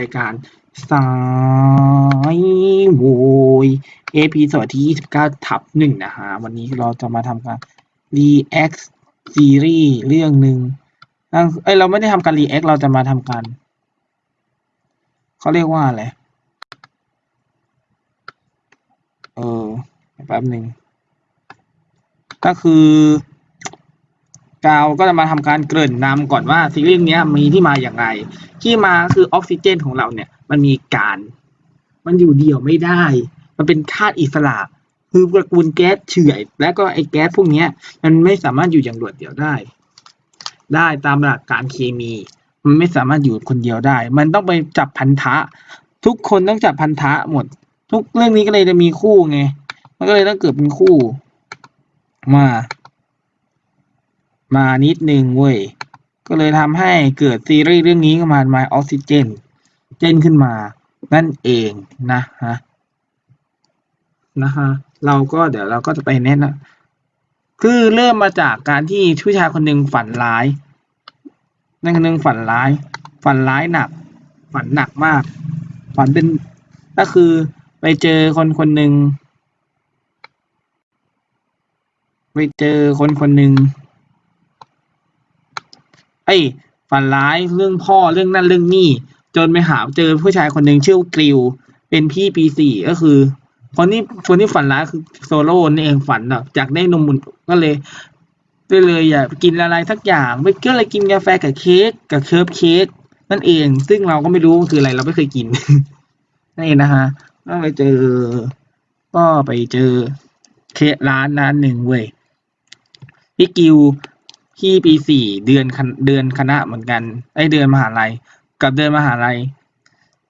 รายการสายโวยเอพีสดที่ 29 ทับหนึ่งนะฮะ วันนี้เราจะมาทำการ react ซีรีส์เรื่องหนึ่งเอ้ยเราไม่ได้ทำการ react เราจะมาทำการเขาเรียกว่าอะไร เออแป๊บหนึ่งก็คือ กาวก็จะมาทำการเกริ่นนำก่อนว่าซีรีส์นี้มีที่มาอย่างไร ที่มาคือออกซิเจนของเราเนี่ยมันมีการ มันอยู่เดียวไม่ได้ มันเป็นธาตุอิสระคือตระกูลแก๊สเฉื่อย และก็ไอ้แก๊สพวกนี้มันไม่สามารถอยู่อย่างโดดเดี่ยวได้ ได้ตามหลักการเคมี มันไม่สามารถอยู่คนเดียวได้ มันต้องไปจับพันธะ ทุกคนต้องจับพันธะหมด ทุกเรื่องนี้ก็เลยจะมีคู่ไง มันก็เลยต้องเกิดเป็นคู่มา มานิดนึงเว้ย ก็เลยทำให้เกิดซีรีส์เรื่องนี้ขึ้นมา My Oxygen เจนขึ้นมา นั่นเองนะฮะนะฮะเราก็เดี๋ยวเราก็จะไปแนะนะคือเริ่มมาจากการที่ผู้ชายคนหนึ่งฝันร้ายนั่นคนหนึ่งฝันร้าย ฝันร้ายหนัก ฝันหนักมาก ฝันเป็นก็คือไปเจอคนคนหนึ่งไปเจอคนคนหนึ่ง ไอ้ฝันร้ายเรื่องพ่อเรื่องนั่นเรื่องนี่ จนไปหาเจอผู้ชายคนหนึ่งชื่อกริว เป็นพี่ปีสี่ก็คือคนที่คนที่ฝันร้ายคือโซโล่นี่เองฝันแบบอยากได้นมอุ่นก็เลยก็เลยอยากกินอะไรสักอย่างไม่ก็เลยกินกาแฟกับเค้กกับเคิร์ฟเค้กนั่นเอง ซึ่งเราก็ไม่รู้คืออะไรเราไม่เคยกินนั่นเองนะฮะก็ไปเจอ ก็ไปเจอเคร้านร้านหนึ่งเว้ยพี่กิว พี่ปีสี่เดือนคณเดือนคณะเหมือนกันไอเดือนมหาลัย กับเดือนมหาลัย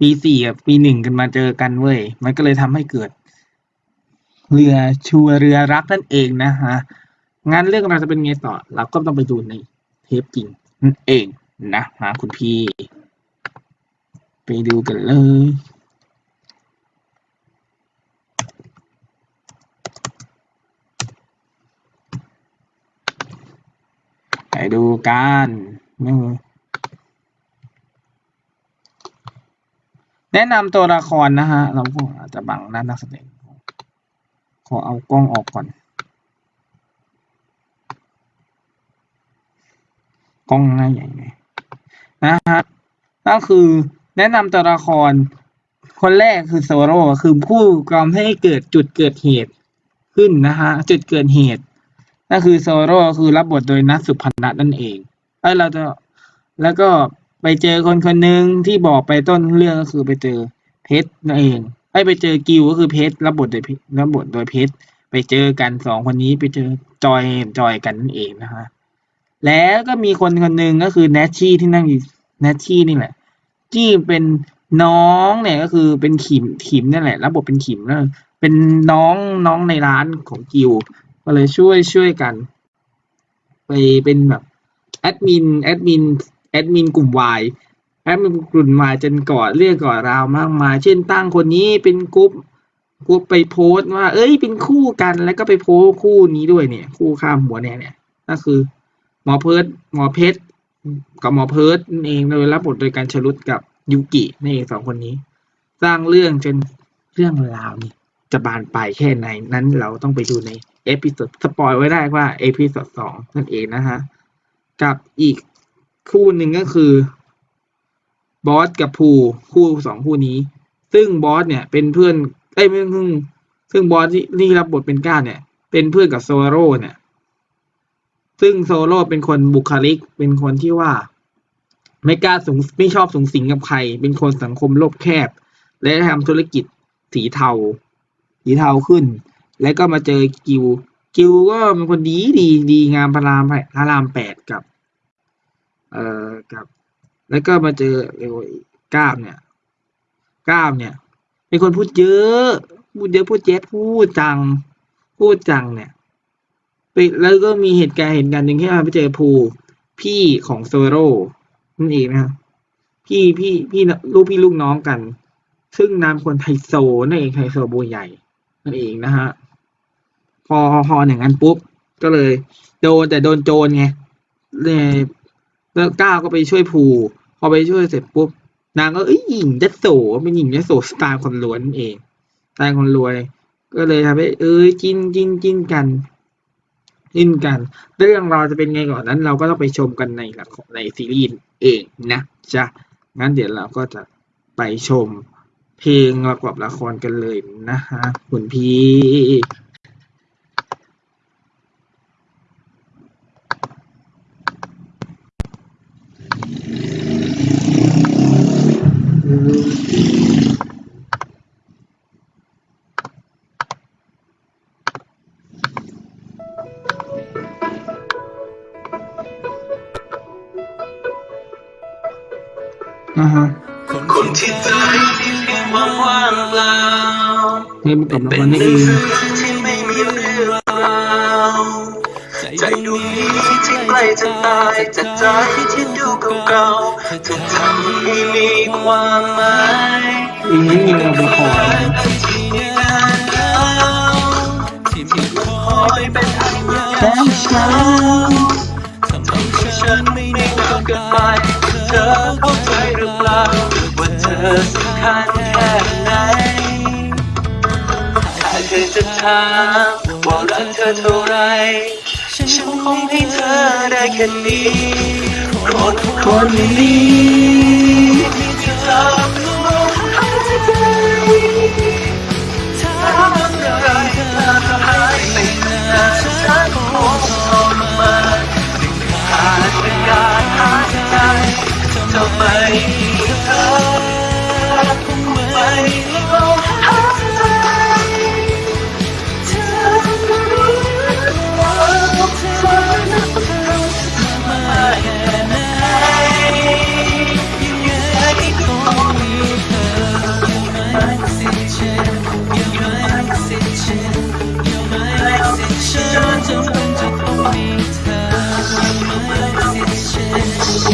ปีสี่กับปีหนึ่งกันมาเจอกันเว้ยมันก็เลยทำให้เกิด เรือชัวเรือรักนั่นเองนะฮะงั้นเรื่องเราจะเป็นไงต่อ เราก็ต้องไปดูในเทปจริงนั่นเองนะฮะคุณพี่ ไปดูกันเลย ดูกันนี่แนะนำตัวละครนะฮะ เราก็อาจจะบังหน้านักแสดงขอเอากล้องออกก่อน กล้องหน้าใหญ่ไงนะฮะก็คือแนะนำตัวละคร คนแรกคือโซโร่คือผู้กำให้เกิดจุดเกิดเหตุขึ้นนะฮะ จุดเกิดเหตุ นั่นคือโซโร่คือรับบทโดยนัทสุพนัทนั่นเองเอ้ยเราจะแล้วก็ไปเจอคนคนหนึ่งที่บอกไปต้นเรื่องก็คือไปเจอเพชรนั่นเองไอ้ไปเจอกิวก็คือเพชรรับบทโดยรรับบทโดยเพชรไปเจอกันสองคนนี้ไปเจอจอยจอยกันนั่นเองนะฮะแล้วก็มีคนคนหนึ่งก็คือแนชชี่ที่นั่งอยู่แนชชี่นี่แหละที่เป็นน้องเนี่ยก็คือเป็นขิมขิมนี่แหละรับบทเป็นขิมแล้วเป็นน้องน้องในร้านของกิว ก็เลยช่วยช่วยกัน ไปเป็นแบบแอดมินแอดมินแอดมินกลุ่มวายแอดมินกลุ่มวายจนก่อเรื่องก่อราวมากมาย เช่นตั้งคนนี้เป็นกลุ่มกลุ่มไปโพสต์ว่า เอ้ยเป็นคู่กันแล้วก็ไปโพสต์คู่นี้ด้วยเนี่ย คู่ข้ามหัวเนี่ยเนี่ยก็คือหมอเพิร์ดหมอเพชรกับหมอเพิร์ดนั่นเองโดยรับบทโดยการชลุดกับยูกินี่เองสองคนนี้ สร้างเรื่องจนเรื่องราวนี่จะบานปลายแค่ไหนนั้นเราต้องไปดูใน episode spoil ไว้ได้ว่า episode สองนั่นเองนะฮะ กับอีกคู่หนึ่งก็คือบอสกับภูคู่สองคู่นี้ ซึ่งบอสเนี่ยเป็นเพื่อนเอ้ยไม่ซึ่งซึ่งบอสที่ที่รับบทเป็นเก้าเนี่ย เป็นเพื่อนกับโซโล่เนี่ย ซึ่งโซโล่เป็นคนบุคลิก เป็นคนที่ว่า ไม่กล้าสุงไม่ชอบสุงสิงกับใคร เป็นคนสังคมโลกแคบ และทำธุรกิจสีเทา สีเทาขึ้น แล้วก็มาเจอกิว กิวก็เป็นคนดีดีดีงามพระรามพระรามแปดกับ เอ่อกับ แล้วก็มาเจอเรียกว่าก้ามเนี่ยก้ามเนี่ย เป็นคนพูดเยอะพูดเยอะพูดเจ๊พูดจัง พูดจังเนี่ยไปแล้วก็มีเหตุการณ์เหตุการณ์หนึ่งที่มาไปเจอภูพี่ของโซโร่นั่นเองนะครับพี่พี่พี่ลูกพี่ลูกน้องกัน ซึ่งนามคนไฮโซนั่นเองไฮโซโบใหญ่นั่นเองนะฮะ พอพออย่างนั้นปุ๊บ ก็เลย โดนแต่โดนโจรไงเลยแล้วก้าวก็ไปช่วยภูพอไปช่วยเสร็จปุ๊บ นางก็เอ้ยหญิงยโสเป็นหญิงยโสสไตล์คนรวยนั่นเองสไตล์คนรวย ก็เลยทำให้เอ้ยจิ้นจิ้นจิ้นกันจิ้นกัน เรื่องเราจะเป็นไงก่อนนั้น เราก็ต้องไปชมกันในละครในซีรีส์เองนะจ๊ะงั้นเดี๋ยวเราก็จะไปชมเพลงประกอบละครกันเลยนะฮะคุณพี่ คนที่ใจมีเพียงความว่างเปล่าเพลงประกอบละเป็คนรหนี่นัเองงสือที่ไม่มีเรื่องราวใจดวงนี้ที่ใกล้จะตายจากใจที่ดูเก่าๆเธอทำให้มีความหมายเพลงนี้มีประกอบละครที่นานแล้วที่มีคอยเป็นพยานแฟนาเธอจะถาว่ารักเธอเท่าไร ฉันคงให้เธอได้แค่นี้คนคนนี้ที่เธอลงหายใจถ้ามื่อไรเธอหายไปนานฉันคงทรมานขาดอากาศหายใจจะไม่มีเธอ ฉันจำเป็นจะต้องมีเธอ You're my oxygen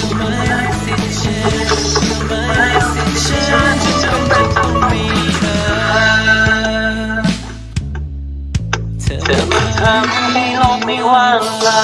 You're my oxygen You're my oxygen ฉันจำเป็นจะต้องมีเธอ เธอมาทำให้โลกไม่ว่างเปล่า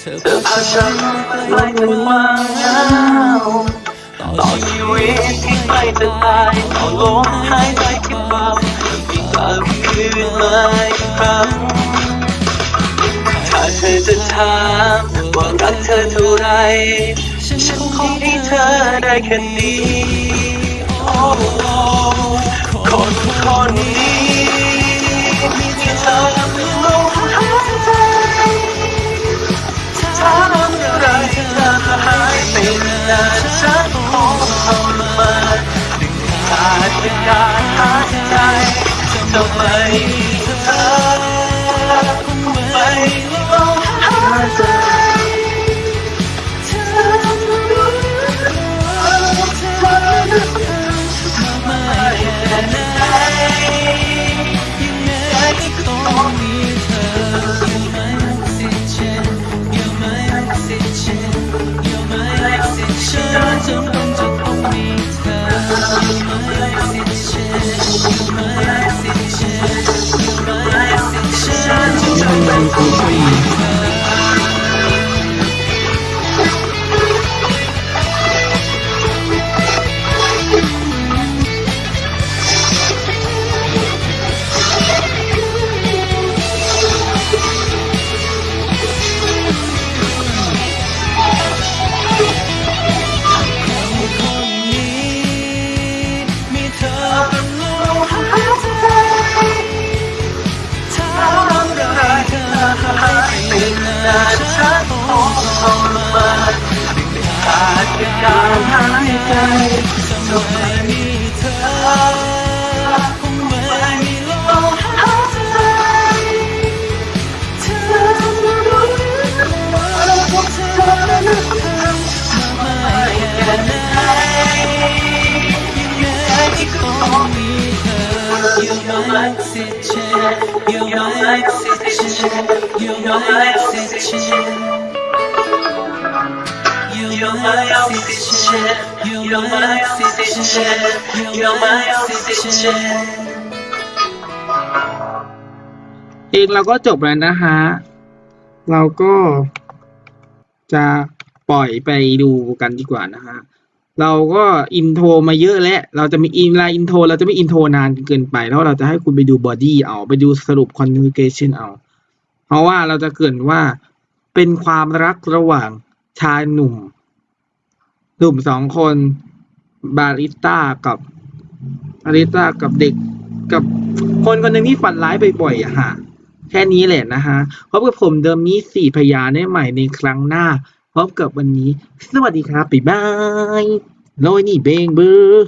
เธอพาฉันไปไกลความเหงาต่อชีวิตที่ใกล้จะตายต่อลมหายใจที่เบาอีกก ยืนมาอีกครั้งถ้าเธอจะถามว่ารักเธอเท่าไร ฉันคงให้เธอได้แค่นี้คนคนนี้ที่เธอเป็นลมหายใจถามื่อไรเธอหายไปนานฉันคงทรมานขาดอากาศ หายใจจะไม่ ลมหายใจเธอรู้ว่าเธอนั้นเธอมาแค่ไหน You're my oxygen, you're my oxygen, you're my oxygen. You're my oxygen, you're my oxygen, you're my oxygen. เพลงเราก็จบแล้วนะฮะ เราก็จะปล่อยไปดูกันดีกว่านะฮะ เราก็ intro มาเยอะแล้ว เราจะมี inline intro เราจะไม่ intro นานเกินไป แล้วเราจะให้คุณไปดู body เอา ไปดูสรุป conclusion เอา เพราะว่าเราจะเกินว่า เป็นความรักระหว่างชายหนุ่ม หนุ่มสองคนบาริต้ากับบาริต้ากับเด็กกับคนคนหนึ่งที่ฝันร้ายบ่อยๆอะฮะแค่นี้แหละนะฮะพบกับผมเดิมนี้สี่พยานได้ใหม่ในครั้งหน้าพบกับวันนี้ สวัสดีครับบ๊ายบายโรยนี่เบงเบอร์